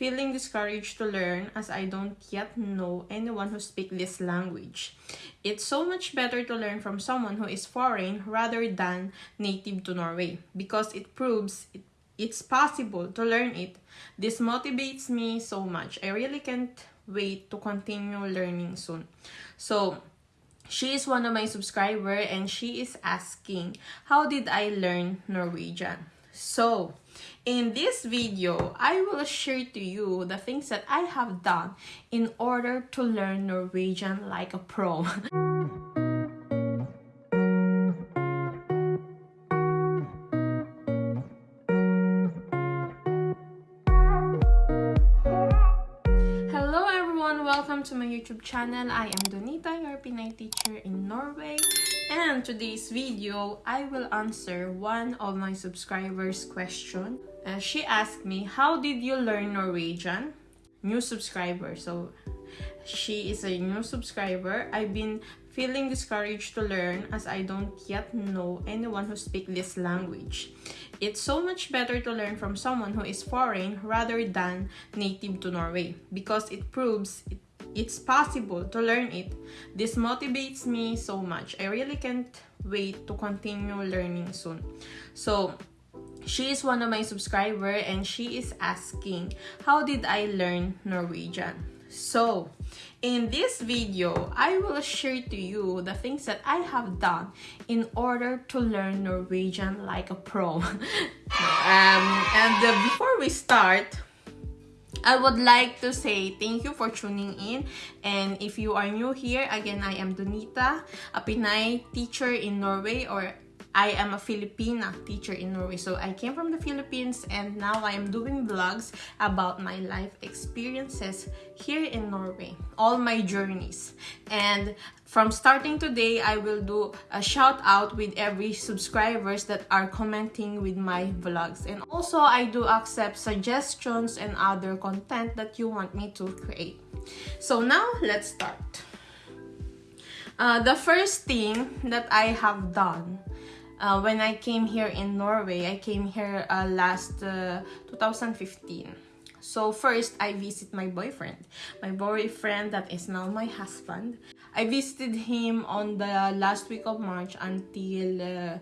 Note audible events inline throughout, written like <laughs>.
feeling discouraged to learn as I don't yet know anyone who speaks this language. It's so much better to learn from someone who is foreign rather than native to Norway because it proves it, it's possible to learn it. This motivates me so much. I really can't wait to continue learning soon. So, she is one of my subscriber and she is asking, how did I learn Norwegian? So, in this video, I will share to you the things that I have done in order to learn Norwegian like a pro. <laughs> Hello everyone, welcome to my YouTube channel. I am Donita, your Pinay teacher in Norway. And today's video, I will answer one of my subscribers' question. Uh, she asked me, how did you learn Norwegian? New subscriber. So, she is a new subscriber. I've been feeling discouraged to learn as I don't yet know anyone who speaks this language. It's so much better to learn from someone who is foreign rather than native to Norway because it proves it it's possible to learn it. This motivates me so much. I really can't wait to continue learning soon. So, she is one of my subscriber and she is asking, how did I learn Norwegian? So, in this video, I will share to you the things that I have done in order to learn Norwegian like a pro. <laughs> um, and uh, before we start, I would like to say thank you for tuning in and if you are new here, again, I am Donita, a Pinay teacher in Norway or I am a Filipina teacher in Norway. So I came from the Philippines and now I am doing vlogs about my life experiences here in Norway. All my journeys. And from starting today, I will do a shout out with every subscribers that are commenting with my vlogs. And also, I do accept suggestions and other content that you want me to create. So now, let's start. Uh, the first thing that I have done uh, when I came here in Norway, I came here uh, last uh, 2015. So first, I visit my boyfriend. My boyfriend that is now my husband. I visited him on the last week of March until uh,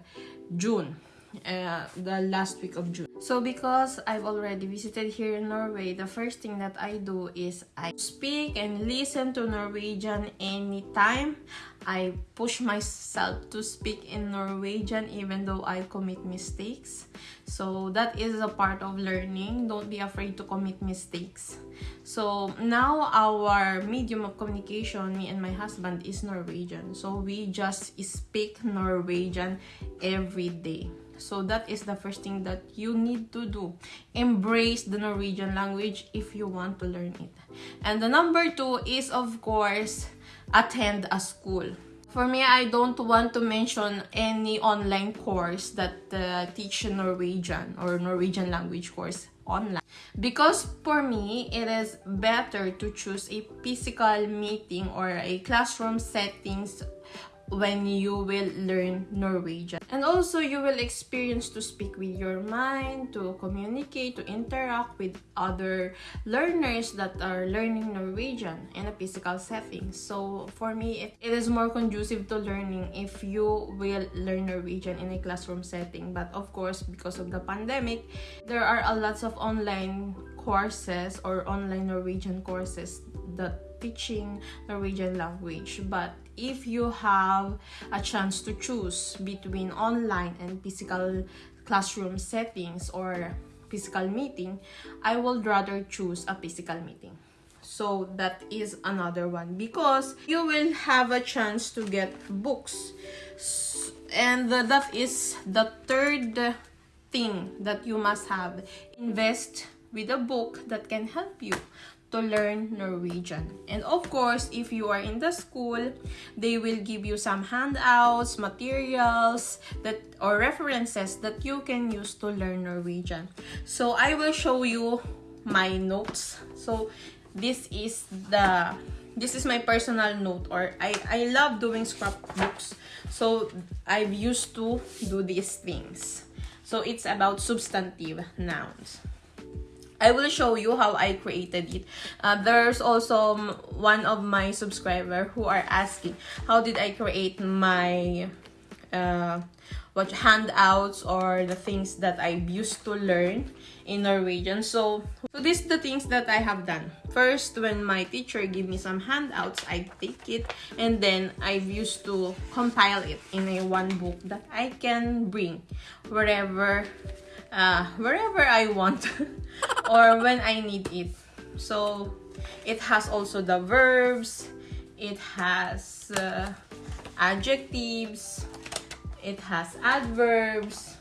June. Uh, the last week of June. So because I've already visited here in Norway, the first thing that I do is I speak and listen to Norwegian anytime. I push myself to speak in Norwegian even though I commit mistakes. So that is a part of learning. Don't be afraid to commit mistakes. So now our medium of communication, me and my husband, is Norwegian. So we just speak Norwegian every day. So that is the first thing that you need to do. Embrace the Norwegian language if you want to learn it. And the number two is of course, attend a school. For me, I don't want to mention any online course that uh, teach Norwegian or Norwegian language course online. Because for me, it is better to choose a physical meeting or a classroom settings when you will learn Norwegian. And also, you will experience to speak with your mind, to communicate, to interact with other learners that are learning Norwegian in a physical setting. So, for me, it, is more conducive to learning if you will learn Norwegian in a classroom setting. But of course, because of the pandemic, there are a lots of online courses or online Norwegian courses that teaching Norwegian language. But if you have a chance to choose between online and physical classroom settings or physical meeting, I would rather choose a physical meeting. So that is another one because you will have a chance to get books. And that is the third thing that you must have. Invest with a book that can help you to learn Norwegian. And of course, if you are in the school, they will give you some handouts, materials, that or references that you can use to learn Norwegian. So I will show you my notes. So this is the this is my personal note or I, I love doing scrapbooks. So I've used to do these things. So it's about substantive nouns. I will show you how I created it. Uh, there's also one of my subscriber who are asking how did I create my uh, what handouts or the things that I used to learn in Norwegian. So, so these the things that I have done. First, when my teacher give me some handouts, I take it and then I've used to compile it in a one book that I can bring wherever uh, wherever I want <laughs> or when I need it. So it has also the verbs, it has uh, adjectives, it has adverbs,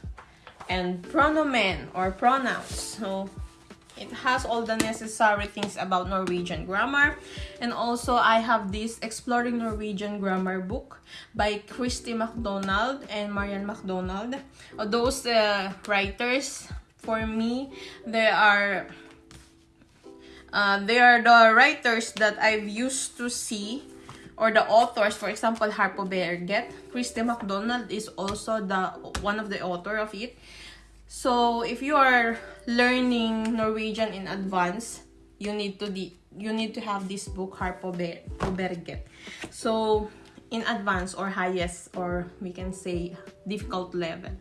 and pronomen or pronouns. So it has all the necessary things about Norwegian grammar. And also, I have this Exploring Norwegian Grammar book by Christy MacDonald and Marian MacDonald. Those uh, writers, for me, they are... Uh, they are the writers that I've used to see or the authors, for example, Her på berget. Christy MacDonald is also the one of the author of it. So if you are learning Norwegian in advance, you need to the you need to have this book Her på berget. So in advance or highest or we can say difficult level.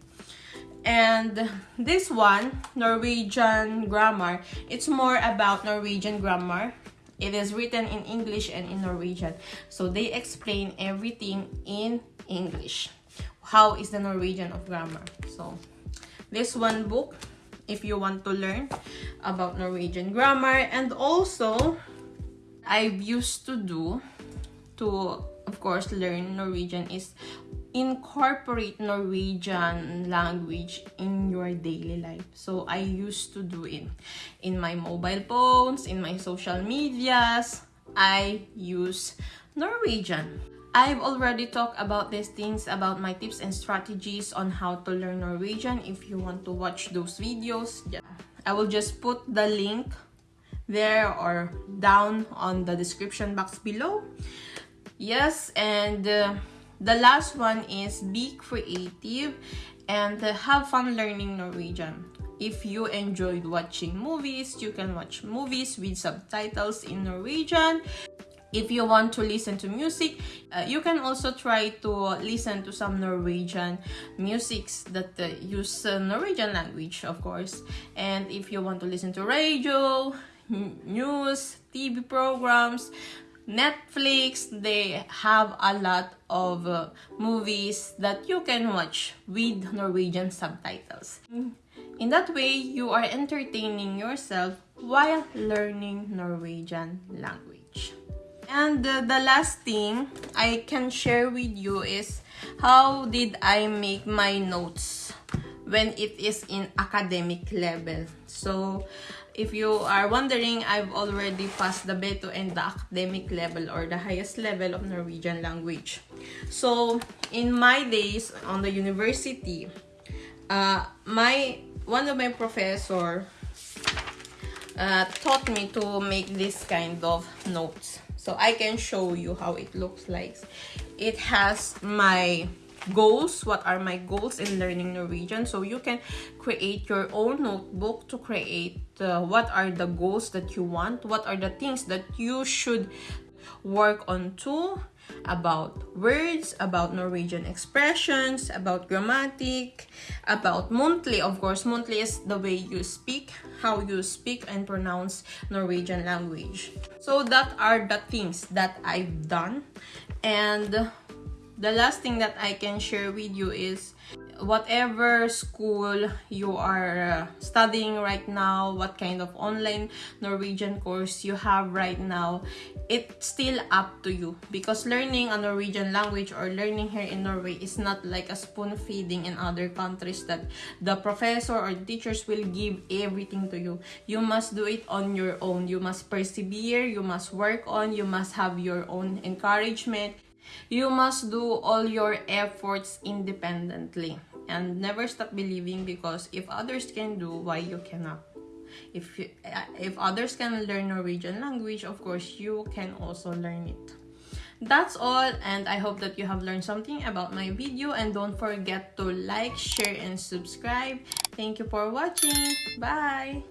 And this one, Norwegian grammar, it's more about Norwegian grammar. It is written in English and in Norwegian. So they explain everything in English. How is the Norwegian of grammar? So this one book if you want to learn about Norwegian grammar and also I've used to do to of course learn Norwegian is incorporate Norwegian language in your daily life. So I used to do it in my mobile phones, in my social medias. I use Norwegian. I've already talked about these things, about my tips and strategies on how to learn Norwegian. If you want to watch those videos, I will just put the link there or down on the description box below. Yes, and uh, the last one is be creative and have fun learning Norwegian. If you enjoyed watching movies, you can watch movies with subtitles in Norwegian if you want to listen to music uh, you can also try to listen to some norwegian musics that uh, use uh, norwegian language of course and if you want to listen to radio news tv programs netflix they have a lot of uh, movies that you can watch with norwegian subtitles in that way you are entertaining yourself while learning norwegian language and uh, the last thing I can share with you is how did I make my notes when it is in academic level. So if you are wondering, I've already passed the Beto and the academic level or the highest level of Norwegian language. So in my days on the university, uh, my one of my professor uh, taught me to make this kind of notes so I can show you how it looks like it has my goals what are my goals in learning Norwegian so you can create your own notebook to create uh, what are the goals that you want what are the things that you should work on too about words, about Norwegian expressions, about grammatic, about muntlig. Of course, muntlig is the way you speak, how you speak and pronounce Norwegian language. So that are the things that I've done. And the last thing that I can share with you is whatever school you are uh, studying right now, what kind of online Norwegian course you have right now, it's still up to you because learning a Norwegian language or learning here in Norway is not like a spoon feeding in other countries that the professor or teachers will give everything to you. You must do it on your own. You must persevere, you must work on, you must have your own encouragement, you must do all your efforts independently and never stop believing because if others can do, why you cannot? If, you, uh, if others can learn Norwegian language, of course, you can also learn it. That's all and I hope that you have learned something about my video and don't forget to like, share, and subscribe. Thank you for watching. Bye!